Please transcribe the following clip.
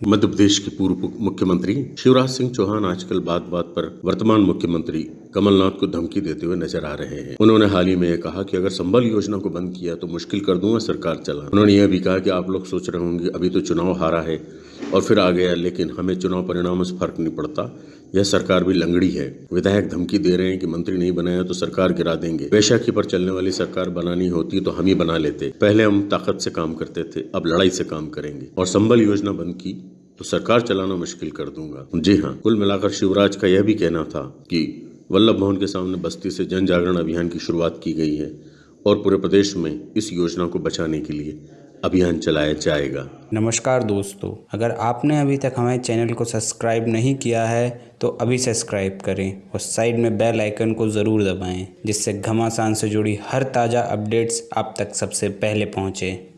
मध्य प्रदेश के पूर्व मुख्यमंत्री शिवराज सिंह चौहान आजकल बात बात पर वर्तमान मुख्यमंत्री कमलनाथ को धमकी देते हुए नज़र आ रहे हैं। उन्होंने हाल ही में यह कहा कि अगर संबल योजना को बंद किया तो मुश्किल कर दूँगा सरकार चला उन्होंने यह भी कहा कि आप लोग सोच रहे होंगे, अभी तो चुनाव हारा है। और फिर आ गया, लेकिन हमें चुनाव परिणामों से फ़र्क नहीं पड़ता। यह सरकार भी लंगड़ी है। विधायक धमकी दे रहे हैं कि मंत्री नहीं बनाया तो सरकार गिरा देंगे। बैशाखी पर चलने वाली सरकार बनानी होती तो हम ही बना लेते। पहले हम ताकत से काम करते थे, अब लड़ाई से काम करेंगे। और संबल योजना बंद की तो सरकार चलाना मुश्किल कर दूँगा। जी हाँ कुल मिलाकर शिवराज का यह भी कहना था कि वल्लभ भवन के सामने बस्ती से जन जागरण अभियान की शुरुआत की गई है और पूरे प्रदेश में इस योजना को बचाने के लिए अभियान चलाया जाएगा। नमस्कार दोस्तों, अगर आपने अभी तक हमारे चैनल को सब्सक्राइब नहीं किया है तो अभी सब्सक्राइब करें और साइड में बेल आइकन को ज़रूर दबाएँ, जिससे घमासान से जुड़ी हर ताज़ा अपडेट्स आप तक सबसे पहले पहुँचें।